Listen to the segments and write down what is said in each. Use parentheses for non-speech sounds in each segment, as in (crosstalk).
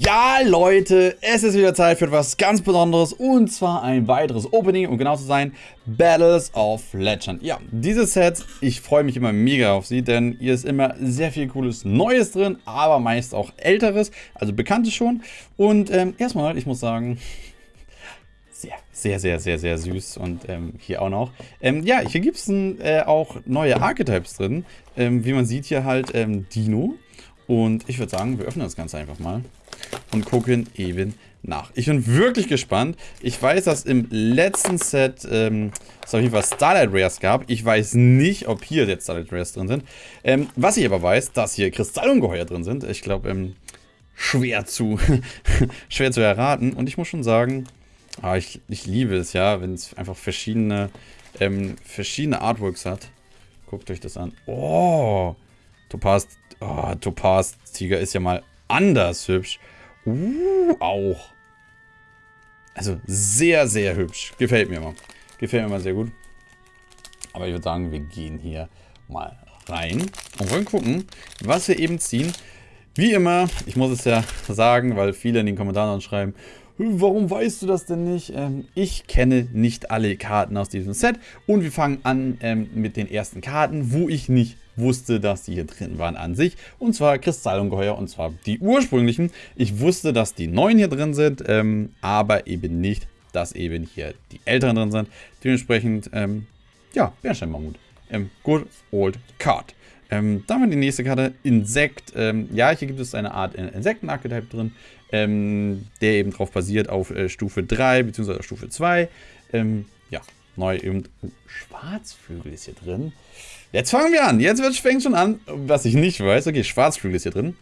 Ja, Leute, es ist wieder Zeit für etwas ganz Besonderes und zwar ein weiteres Opening, um genau zu sein, Battles of Legend. Ja, dieses Set, ich freue mich immer mega auf sie, denn hier ist immer sehr viel cooles Neues drin, aber meist auch älteres, also bekanntes schon. Und ähm, erstmal, ich muss sagen, sehr, sehr, sehr, sehr, sehr süß und ähm, hier auch noch. Ähm, ja, hier gibt es äh, auch neue Archetypes drin, ähm, wie man sieht hier halt ähm, Dino. Und ich würde sagen, wir öffnen das Ganze einfach mal und gucken eben nach. Ich bin wirklich gespannt. Ich weiß, dass im letzten Set ähm, es auf jeden Fall Starlight Rares gab. Ich weiß nicht, ob hier jetzt Starlight Rares drin sind. Ähm, was ich aber weiß, dass hier Kristallungeheuer drin sind. Ich glaube, ähm, schwer zu (laughs) schwer zu erraten. Und ich muss schon sagen, ah, ich, ich liebe es ja, wenn es einfach verschiedene, ähm, verschiedene Artworks hat. Guckt euch das an. Oh, Topaz, oh, Topaz Tiger ist ja mal anders hübsch. Uh, auch. Also sehr, sehr hübsch. Gefällt mir mal. Gefällt mir mal sehr gut. Aber ich würde sagen, wir gehen hier mal rein und wollen gucken, was wir eben ziehen. Wie immer, ich muss es ja sagen, weil viele in den Kommentaren schreiben, warum weißt du das denn nicht? Ähm, ich kenne nicht alle Karten aus diesem Set und wir fangen an ähm, mit den ersten Karten, wo ich nicht wusste, dass die hier drin waren an sich. Und zwar Kristallungeheuer und zwar die ursprünglichen. Ich wusste, dass die neuen hier drin sind, ähm, aber eben nicht, dass eben hier die älteren drin sind. Dementsprechend, ähm, ja, Bernsteinmammut. Ähm, good old card. Ähm, dann haben wir die nächste Karte, Insekt. Ähm, ja, hier gibt es eine Art Insekten-Archetype drin, ähm, der eben drauf basiert auf äh, Stufe 3 bzw. Stufe 2. Ähm, ja, neu eben. Schwarzflügel ist hier drin. Jetzt fangen wir an. Jetzt fängt schon an, was ich nicht weiß. Okay, Schwarzflügel ist hier drin.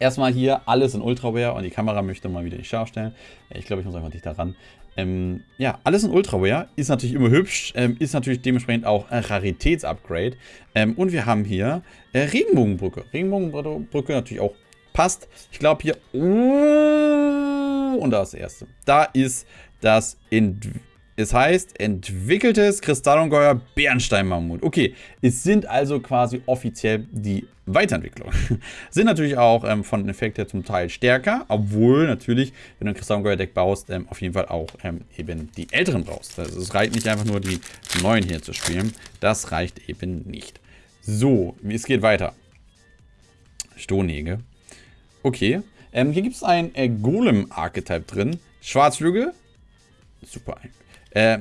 Erstmal hier alles in Ultraware und die Kamera möchte mal wieder nicht scharf stellen. Ich glaube, ich muss einfach dichter ran. Ähm, ja, alles in Ultraware ist natürlich immer hübsch, ähm, ist natürlich dementsprechend auch ein Raritätsupgrade. Ähm, und wir haben hier äh, Regenbogenbrücke. Regenbogenbrücke natürlich auch passt. Ich glaube hier... Uh, und da ist das erste. Da ist das Entwicklung es heißt entwickeltes Kristallungeheuer Bernsteinmammut. Okay, es sind also quasi offiziell die Weiterentwicklungen. (laughs) sind natürlich auch ähm, von den Effekten her zum Teil stärker, obwohl natürlich, wenn du ein Kristallungeheuer-Deck baust, ähm, auf jeden Fall auch ähm, eben die älteren brauchst. Also es reicht nicht einfach nur die neuen hier zu spielen. Das reicht eben nicht. So, es geht weiter. Stonhege. Okay. Ähm, hier gibt es ein äh, Golem-Archetype drin. Schwarzflügel. Super. Äh,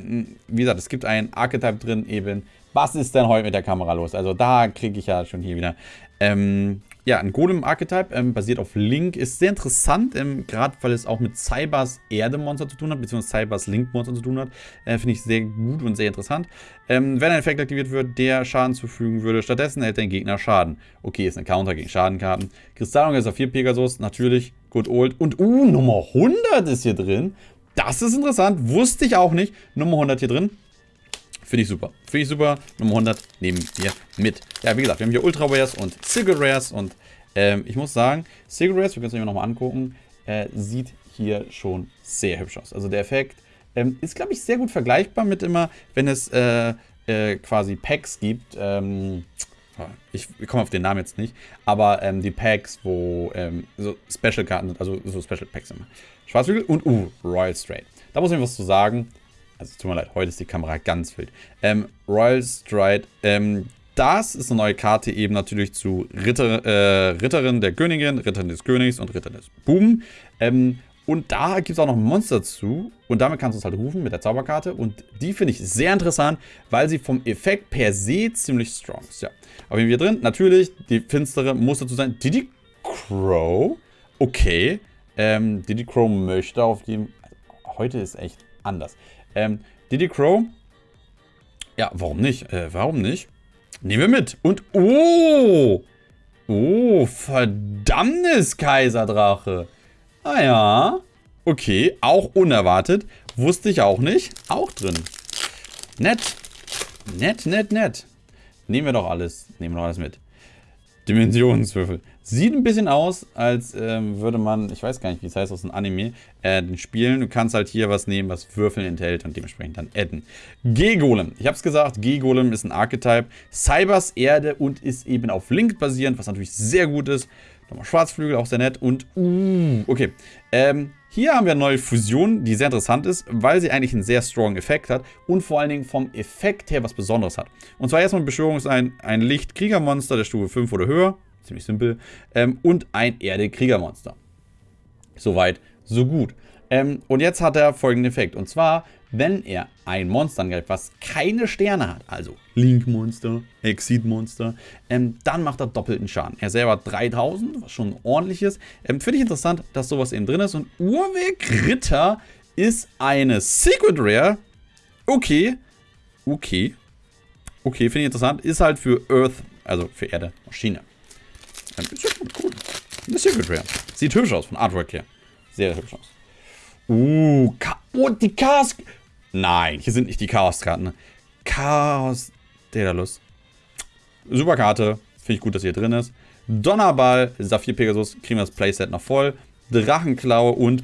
wie gesagt, es gibt einen Archetype drin eben. Was ist denn heute mit der Kamera los? Also da kriege ich ja schon hier wieder. Ähm, ja, ein Golem-Archetype, ähm, basiert auf Link, ist sehr interessant, ähm, gerade weil es auch mit Cybers Erde-Monster zu tun hat, beziehungsweise Cybers Link-Monster zu tun hat. Äh, Finde ich sehr gut und sehr interessant. Ähm, wenn ein Effekt aktiviert wird, der Schaden zufügen würde, stattdessen hält dein Gegner Schaden. Okay, ist ein Counter gegen Schadenkarten. Kristallung ist auf 4 Pegasus, natürlich, good old. Und, uh, Nummer 100 ist hier drin. Das ist interessant. Wusste ich auch nicht. Nummer 100 hier drin. Finde ich super. Finde ich super. Nummer 100 nehmen wir mit. Ja, wie gesagt, wir haben hier Ultra Rares und Single Rares. Und ähm, ich muss sagen, Single Rares, wir können es uns nochmal angucken, äh, sieht hier schon sehr hübsch aus. Also der Effekt ähm, ist, glaube ich, sehr gut vergleichbar mit immer, wenn es äh, äh, quasi Packs gibt. Ähm, ich komme auf den Namen jetzt nicht, aber ähm, die Packs, wo ähm, so Special-Karten sind, also so Special-Packs immer. Schwarzflügel und, uh, Royal Straight. Da muss ich was zu sagen. Also, tut mir leid, heute ist die Kamera ganz wild. Ähm, Royal Stride, ähm, das ist eine neue Karte eben natürlich zu Ritter, äh, Ritterin der Königin, Ritterin des Königs und Ritter des Buben. Ähm, und da gibt es auch noch ein Monster zu. Und damit kannst du es halt rufen mit der Zauberkarte. Und die finde ich sehr interessant, weil sie vom Effekt per se ziemlich strong ist. Ja. Aber wir drin, natürlich, die finstere muss dazu sein. Diddy Crow. Okay. Ähm, Diddy Crow möchte auf dem... Heute ist echt anders. Ähm, Diddy Crow. Ja, warum nicht? Äh, warum nicht? Nehmen wir mit. Und, oh! Oh, verdammtes Kaiserdrache. Ah ja. Okay, auch unerwartet. Wusste ich auch nicht. Auch drin. Nett. Nett, nett, nett. Nehmen wir doch alles. Nehmen wir doch alles mit. Dimensionswürfel. Sieht ein bisschen aus, als ähm, würde man, ich weiß gar nicht, wie es heißt aus dem Anime, äh, spielen. Du kannst halt hier was nehmen, was Würfeln enthält und dementsprechend dann adden. G-Golem. Ich habe es gesagt, G-Golem ist ein Archetype. Cybers Erde und ist eben auf Link basierend, was natürlich sehr gut ist. Nochmal Schwarzflügel, auch sehr nett. Und, uh, okay. Ähm, hier haben wir eine neue Fusion, die sehr interessant ist, weil sie eigentlich einen sehr strong Effekt hat und vor allen Dingen vom Effekt her was Besonderes hat. Und zwar erstmal Beschwörung ist ein, ein Licht-Kriegermonster der Stufe 5 oder höher. Ziemlich simpel. Ähm, und ein Erde-Kriegermonster. Soweit, so gut. Ähm, und jetzt hat er folgenden Effekt. Und zwar, wenn er ein Monster angreift, was keine Sterne hat, also Link-Monster, Exit-Monster, ähm, dann macht er doppelten Schaden. Er selber 3000, was schon ordentlich ist. Ähm, Finde ich interessant, dass sowas eben drin ist. Und Urweg Ritter ist eine Secret Rare. Okay. Okay. Okay, finde ich interessant. Ist halt für Earth, also für Erde, Maschine. Ähm, ist ja cool. Eine Secret Rare. Sieht hübsch aus von Artwork her. Sehr hübsch aus. Uh, Ka oh, die Chaos... Nein, hier sind nicht die Chaos-Karten. Chaos... Daedalus. Super Karte. Finde ich gut, dass hier drin ist. Donnerball, Saphir Pegasus, kriegen wir das Playset noch voll. Drachenklaue und...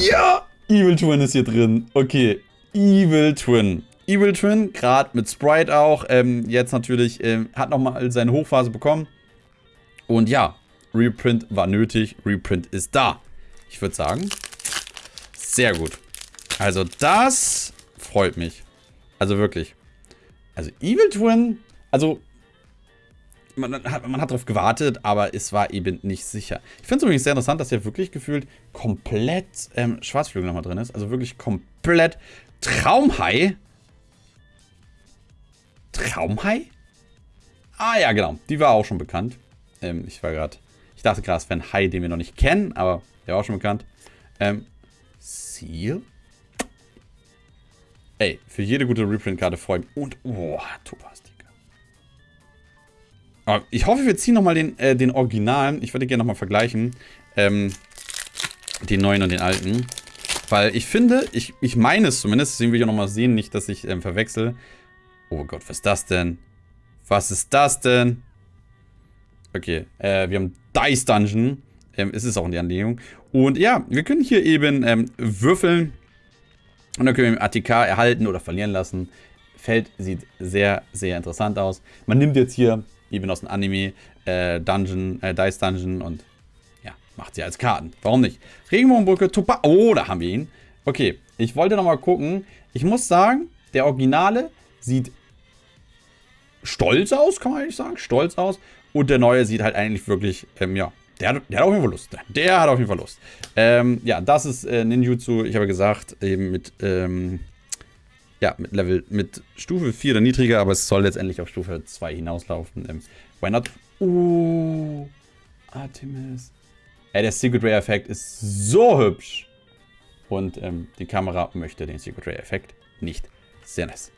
Ja! Evil Twin ist hier drin. Okay, Evil Twin. Evil Twin, gerade mit Sprite auch. Ähm, jetzt natürlich, ähm, hat nochmal seine Hochphase bekommen. Und ja, Reprint war nötig. Reprint ist da. Ich würde sagen, sehr gut. Also das freut mich. Also wirklich. Also Evil Twin, also man hat, man hat darauf gewartet, aber es war eben nicht sicher. Ich finde es übrigens sehr interessant, dass hier wirklich gefühlt komplett ähm, Schwarzflügel nochmal drin ist. Also wirklich komplett Traumhai. Traumhai? Ah ja, genau. Die war auch schon bekannt. Ähm, ich war gerade ich dachte gerade, es wäre ein Hai, den wir noch nicht kennen, aber der war auch schon bekannt. Ähm, Seal? Ey, für jede gute Reprint-Karte freue ich mich. Und, oh, Topaz, Aber ich hoffe, wir ziehen nochmal den, äh, den Originalen. Ich würde gerne nochmal vergleichen. Ähm, den neuen und den alten. Weil ich finde, ich, ich meine es zumindest, deswegen will ich auch nochmal sehen, nicht, dass ich ähm, verwechsel. Oh Gott, was ist das denn? Was ist das denn? Okay, äh, wir haben Dice Dungeon. Ähm, ist es auch in der Anlehnung. Und ja, wir können hier eben ähm, würfeln. Und dann können wir ATK erhalten oder verlieren lassen. Feld sieht sehr, sehr interessant aus. Man nimmt jetzt hier eben aus dem Anime äh, Dungeon, äh, Dice Dungeon und ja, macht sie als Karten. Warum nicht? Regenbogenbrücke, Topa. Oh, da haben wir ihn. Okay, ich wollte nochmal gucken. Ich muss sagen, der Originale sieht stolz aus, kann man eigentlich sagen. Stolz aus. Und der neue sieht halt eigentlich wirklich, ähm, ja, der, der, hat auf jeden Fall Lust. Der hat auf jeden Fall Lust. Ähm, ja, das ist äh, Ninjutsu, ich habe gesagt, eben mit, ähm, ja, mit Level, mit Stufe 4 oder niedriger, aber es soll letztendlich auf Stufe 2 hinauslaufen. Ähm, why not? Uh, Artemis. Ey, der Secret Ray Effekt ist so hübsch. Und ähm, die Kamera möchte den Secret Ray Effekt nicht. Sehr nice.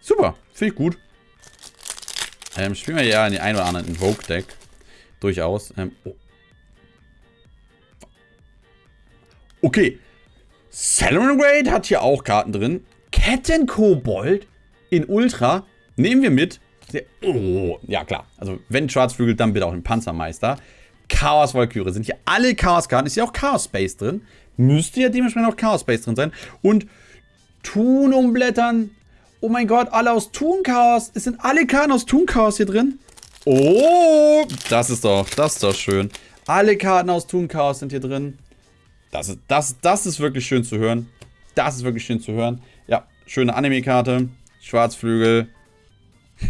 Super, finde ich gut. Ähm, spielen wir ja in die ein oder anderen Invoke-Deck. Durchaus. Ähm, oh. Okay. Salmon Raid hat hier auch Karten drin. Kettenkobold in Ultra. Nehmen wir mit. Oh, ja klar. Also wenn Schwarzflügel, dann bitte auch den Panzermeister. Chaos Valkyrie. Sind hier alle Chaos-Karten. Ist hier auch Chaos Space drin. Müsste ja dementsprechend auch Chaos Space drin sein. Und Thun umblättern. Oh mein Gott, alle aus Toon Chaos. Es sind alle Karten aus Toon Chaos hier drin. Oh, das ist doch, das ist doch schön. Alle Karten aus Toon Chaos sind hier drin. Das ist, das, das ist wirklich schön zu hören. Das ist wirklich schön zu hören. Ja, schöne Anime-Karte. Schwarzflügel. (laughs)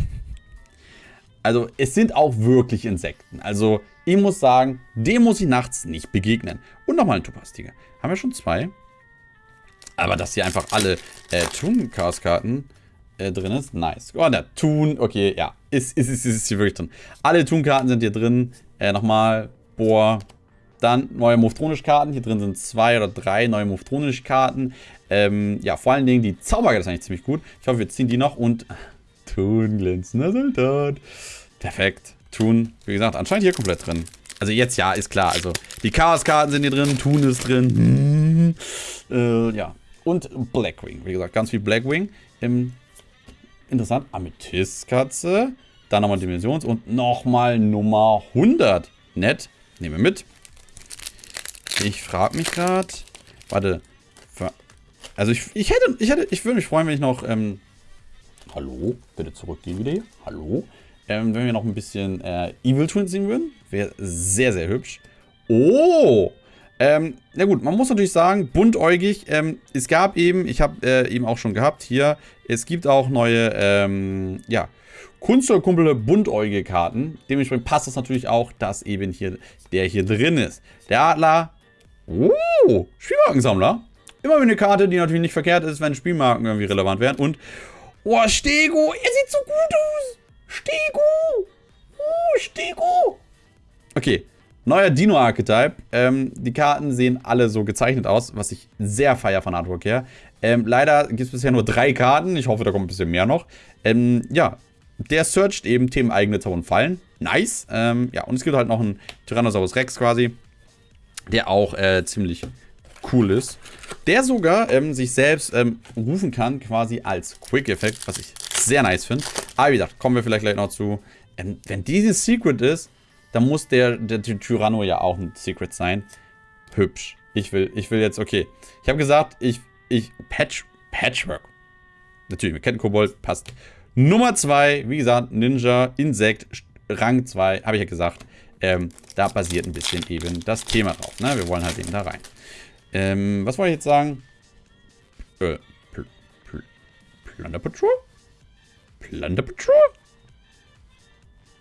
Also, es sind auch wirklich Insekten. Also, ich muss sagen, dem muss ich nachts nicht begegnen. Und nochmal ein Topaz-Tiger. Haben wir schon zwei? Aber dass hier einfach alle äh, Toon-Chaos-Karten äh, drin ist. Nice. Oh, der Toon. Okay, ja. Ist, ist, ist, ist hier wirklich drin. Alle Toon-Karten sind hier drin. Äh, nochmal. Boah. Dann neue Moftronisch-Karten. Hier drin sind zwei oder drei neue Moftronisch-Karten. Ähm, ja, vor allen Dingen die Zauberkarte ist eigentlich ziemlich gut. Ich hoffe, wir ziehen die noch und... (laughs) Toon, glänzender Soldat. Perfekt. Toon, wie gesagt, anscheinend hier komplett drin. Also jetzt ja, ist klar. Also die Chaos-Karten sind hier drin, Toon ist drin. Hm. (laughs) Äh, ja. Und Blackwing, wie gesagt, ganz viel Blackwing. Im interessant. Amethystkatze. Dann nochmal Dimensions- und nochmal Nummer 100. Nett. Nehmen wir mit. Ich frage mich gerade. Warte. Also ich, ich hätte, ich hätte, ich würde mich freuen, wenn ich noch, ähm, hallo, bitte zurückgehen wieder hier. Hallo. Ähm, wenn wir noch ein bisschen äh, Evil Twin sehen würden, wäre sehr, sehr hübsch. Oh! Ähm, na gut, man muss natürlich sagen, buntäugig, ähm, es gab eben, ich habe äh, eben auch schon gehabt hier, es gibt auch neue, ähm, ja, Kunstelkumpel buntäugige Karten. Dementsprechend passt es natürlich auch, dass eben hier der hier drin ist. Der Adler, oh, Spielmarkensammler. Immer eine Karte, die natürlich nicht verkehrt ist, wenn Spielmarken irgendwie relevant wären. Und, oh, Stego, er sieht so gut aus. Stego, oh, Stego. Okay, Neuer Dino-Archetype. Ähm, die Karten sehen alle so gezeichnet aus, was ich sehr feier von Artwork her. Ähm, leider gibt es bisher nur drei Karten. Ich hoffe, da kommt ein bisschen mehr noch. Ähm, ja, der searcht eben themeneigene Zauber und Fallen. Nice. Ähm, ja, und es gibt halt noch einen Tyrannosaurus Rex quasi, der auch äh, ziemlich cool ist. Der sogar ähm, sich selbst ähm, rufen kann, quasi als Quick-Effekt, was ich sehr nice finde. Aber wie gesagt, kommen wir vielleicht gleich noch zu. Ähm, wenn dieses Secret ist, dann muss der, der Tyranno ja auch ein Secret sein. Hübsch. Ich will, ich will jetzt, okay. Ich habe gesagt, ich, ich, Patch, Patchwork. Natürlich, wir kennen Kobold, passt. Nummer 2, wie gesagt, Ninja, Insekt, Rang 2, habe ich ja gesagt. Ähm, da basiert ein bisschen eben das Thema drauf. Ne? Wir wollen halt eben da rein. Ähm, was wollte ich jetzt sagen? Äh, Pl Pl Plunder Patrol? Plunder Patrol?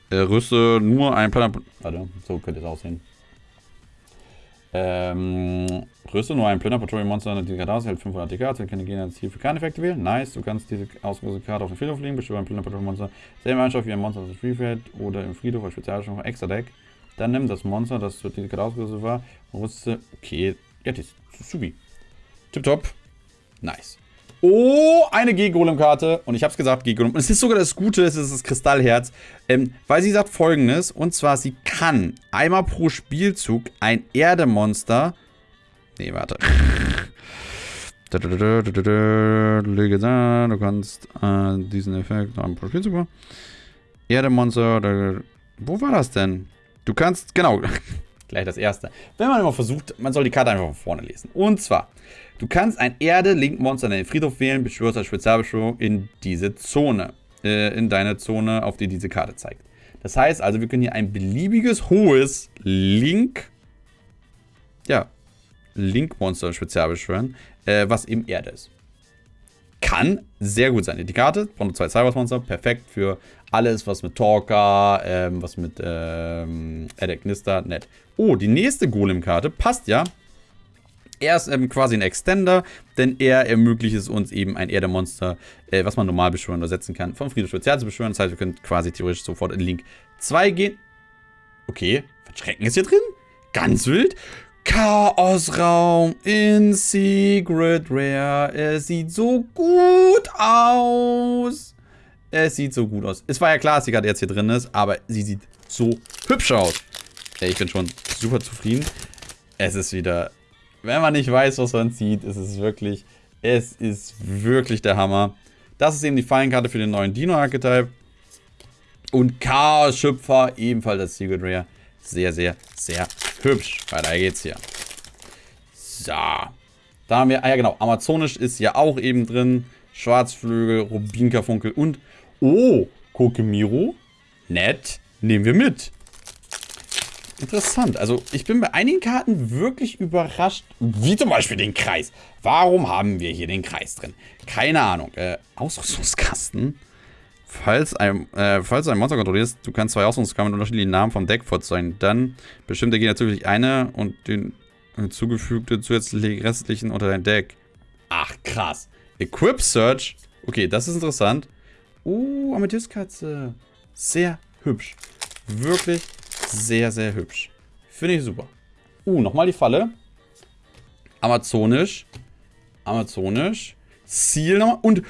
Äh, rüste nur ein Planet... Warte, so könnte es aussehen. Ähm, rüste nur ein Planner Patrol Monster die Karte aus, hält 500 DK, du kannst gerne Ziel für keine Effekte wählen. Nice, du kannst diese ausgerüstete Karte auf den Friedhof legen, bestimme ein Planner Patrol Monster. Selbe Mannschaft wie ein Monster das Freefeld oder im Friedhof als Spezialstellung extra Deck. Dann nimm das Monster, das zu dieser Karte ausgerüstet war, rüste. Okay, das ist subi. Tipptopp. Nice. Oh, eine G-Golem-Karte. Und ich habe es gesagt, G-Golem. Und es ist sogar das Gute, es ist das Kristallherz. Ähm, weil sie sagt folgendes. Und zwar, sie kann einmal pro Spielzug ein Erdemonster... Nee, warte. Du kannst äh, diesen Effekt einmal pro Spielzug machen. Erdemonster... Wo war das denn? Du kannst... Genau. (laughs) Gleich das erste. Wenn man immer versucht, man soll die Karte einfach von vorne lesen. Und zwar... Du kannst ein Erde-Link-Monster in den Friedhof wählen, beschwörst als Spezialbeschwörung in diese Zone. Äh, in deine Zone, auf die diese Karte zeigt. Das heißt also, wir können hier ein beliebiges hohes Link. Ja. Link-Monster spezial beschwören, äh, was eben Erde ist. Kann sehr gut sein. Die Karte braucht zwei Cybers-Monster. Perfekt für alles, was mit Talker, ähm, was mit ähm, Edek Knister, nett. Oh, die nächste Golem-Karte passt ja er ist ähm, quasi ein Extender, denn er ermöglicht es uns eben ein Erdemonster, äh, was man normal beschwören oder setzen kann, vom Friedhof Spezial zu beschwören. Das heißt, wir können quasi theoretisch sofort in Link 2 gehen. Okay, Verschrecken ist hier drin? Ganz wild. Chaosraum in Secret Rare. Es sieht so gut aus. Es sieht so gut aus. Es war ja klar, dass die gerade jetzt hier drin ist, aber sie sieht so hübsch aus. Ich bin schon super zufrieden. Es ist wieder wenn man nicht weiß, was man sieht, ist es wirklich, es ist wirklich der Hammer. Das ist eben die Fallenkarte für den neuen Dino-Archetype. Und Chaos-Schöpfer, ebenfalls das Secret Rare. Sehr, sehr, sehr hübsch. Weiter geht's hier. So. Da haben wir, ah ja genau, Amazonisch ist ja auch eben drin. Schwarzflügel, Rubinkerfunkel und, oh, Kokemiro. Nett. Nehmen wir mit. Interessant. Also ich bin bei einigen Karten wirklich überrascht. Wie zum Beispiel den Kreis. Warum haben wir hier den Kreis drin? Keine Ahnung. Äh, Ausrüstungskasten. Falls ein, äh, falls du ein Monster kontrollierst, du kannst zwei Ausrüstungskasten mit unterschiedlichen Namen vom Deck vorzeigen. Dann bestimmt der Gegner zusätzlich eine und den hinzugefügte zusätzlichen restlichen unter dein Deck. Ach, krass. Equip Search. Okay, das ist interessant. Oh, Amethystkatze. Sehr hübsch. Wirklich sehr, sehr hübsch. Finde ich super. Uh, nochmal die Falle. Amazonisch. Amazonisch. Ziel nochmal. Und...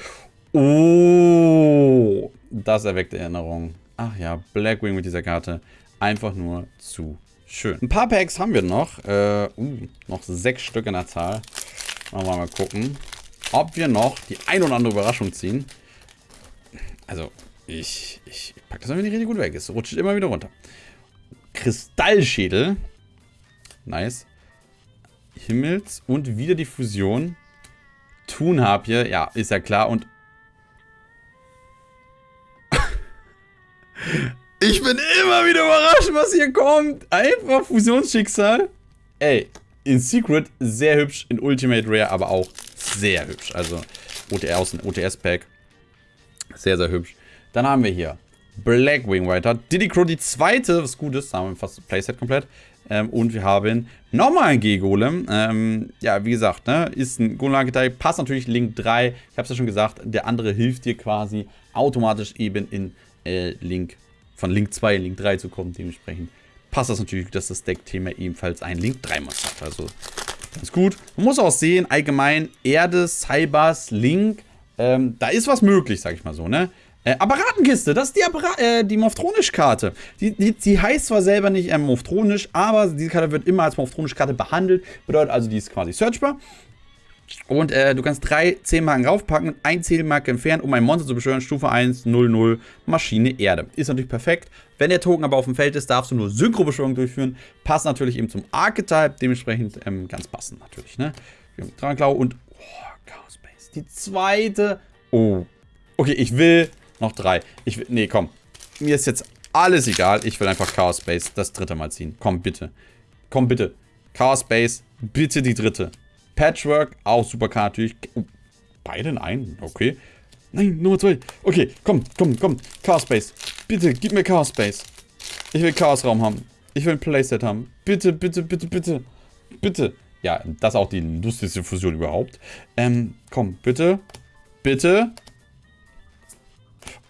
Oh! Das erweckt Erinnerungen. Ach ja, Blackwing mit dieser Karte. Einfach nur zu schön. Ein paar Packs haben wir noch. Äh, uh, noch sechs Stück in der Zahl. Machen wir mal gucken, ob wir noch die ein oder andere Überraschung ziehen. Also, ich, ich packe das mal nicht richtig gut weg. Es rutscht immer wieder runter. Kristallschädel. Nice. Himmels und wieder die Fusion. Thunharpie, ja, ist ja klar. Und Ich bin immer wieder überrascht, was hier kommt. Einfach Fusionsschicksal. Ey, in Secret sehr hübsch, in Ultimate Rare aber auch sehr hübsch. Also OTR aus dem OTS-Pack. Sehr, sehr hübsch. Dann haben wir hier Blackwing weiter. Diddy Crow die zweite, was gut ist. Da haben wir fast das Playset komplett. Ähm, und wir haben nochmal einen G-Golem. Ähm, ja, wie gesagt, ne, ist ein Golem-Archetype. Passt natürlich Link 3. Ich habe es ja schon gesagt, der andere hilft dir quasi automatisch eben in äh, Link, von Link 2 in Link 3 zu kommen. Dementsprechend passt das natürlich, dass das Deck-Thema ebenfalls ein Link 3 Mod hat. Also ganz gut. Man muss auch sehen, allgemein Erde, Cybers, Link, ähm, da ist was möglich, sag ich mal so, ne? Äh, Apparatenkiste, das ist die, äh, die Moftronisch-Karte. Die, die, die, heißt zwar selber nicht äh, Moftronisch, aber diese Karte wird immer als Moftronisch-Karte behandelt. Bedeutet also, die ist quasi searchbar. Und äh, du kannst drei Zählmarken raufpacken, ein Zählmarke entfernen, um ein Monster zu beschwören. Stufe 1, 0, 0, Maschine, Erde. Ist natürlich perfekt. Wenn der Token aber auf dem Feld ist, darfst du nur Synchro-Beschwörung durchführen. Passt natürlich eben zum Archetype, dementsprechend ähm, ganz passend natürlich. Ne? Dranklau und oh, Chaos Base. Die zweite. Oh. Okay, ich will noch drei. Ich will. Nee, komm. Mir ist jetzt alles egal. Ich will einfach Chaos Base das dritte Mal ziehen. Komm, bitte. Komm, bitte. Chaos Base, bitte die dritte. Patchwork, auch super Karte natürlich. Oh, beide in einen, okay. Nein, Nummer zwei. Okay, komm, komm, komm. Chaos Base. Bitte, gib mir Chaos Base. Ich will Chaos Raum haben. Ich will ein Playset haben. Bitte, bitte, bitte, bitte. Bitte. Ja, das ist auch die lustigste Fusion überhaupt. Ähm, komm, bitte. Bitte.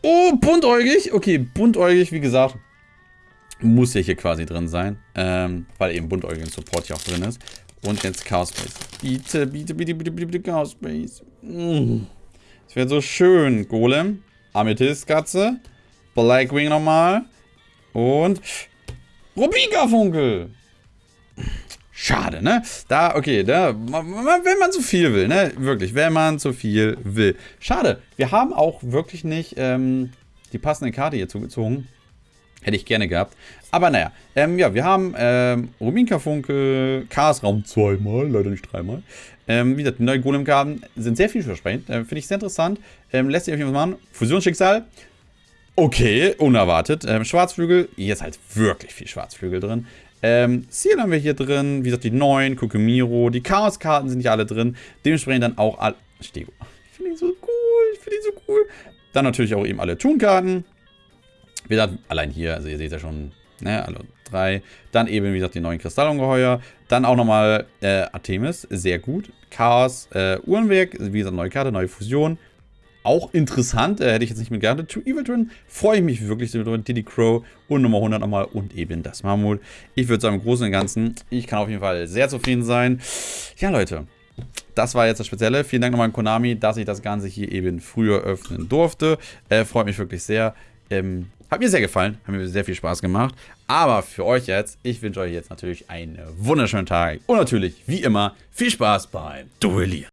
Oh, buntäugig. Okay, buntäugig, wie gesagt, muss ja hier quasi drin sein. Ähm, weil eben buntäugigen Support hier auch drin ist. Und jetzt Chaos Space. Bitte, bitte, bitte, bitte, bitte, bitte Chaos Space. Mm. Das wäre so schön. Golem. Amethyst-Katze. Blackwing nochmal. Und Rubika-Funkel. Schade, ne? Da, okay, da, wenn man zu viel will, ne? Wirklich, wenn man zu viel will. Schade, wir haben auch wirklich nicht ähm, die passende Karte hier zugezogen. Hätte ich gerne gehabt. Aber naja, ähm, ja, wir haben ähm, Rubinka Funke, Chaos Raum zweimal, leider nicht dreimal. Ähm, wie gesagt, die neuen Golem-Karten sind sehr vielversprechend. Äh, Finde ich sehr interessant. Ähm, lässt sich auf jeden Fall machen. Fusionsschicksal. Okay, unerwartet. Ähm, Schwarzflügel. Hier ist halt wirklich viel Schwarzflügel drin. Ähm, Seal haben wir hier drin. Wie gesagt, die neuen, Kokumiro. Die Chaos-Karten sind hier alle drin. Dementsprechend dann auch alle. Stego. Ich finde ihn so cool. Ich finde ihn so cool. Dann natürlich auch eben alle Toon-Karten. Wie gesagt, allein hier, also ihr seht ja schon, ne, alle drei. Dann eben, wie gesagt, die neuen Kristallungeheuer. Dann auch nochmal äh, Artemis, sehr gut. Chaos, äh, Uhrenwerk, wie gesagt, neue Karte, neue Fusion. Auch interessant, äh, hätte ich jetzt nicht mit gehabt. To Evil drin, freue ich mich wirklich so drüber. Diddy Crow und Nummer 100 nochmal und eben das Mammut. Ich würde sagen, im Großen und Ganzen, ich kann auf jeden Fall sehr zufrieden sein. Ja, Leute, das war jetzt das Spezielle. Vielen Dank nochmal an Konami, dass ich das Ganze hier eben früher öffnen durfte. Äh, freut mich wirklich sehr. Ähm, hat mir sehr gefallen, hat mir sehr viel Spaß gemacht. Aber für euch jetzt, ich wünsche euch jetzt natürlich einen wunderschönen Tag. Und natürlich, wie immer, viel Spaß beim Duellieren.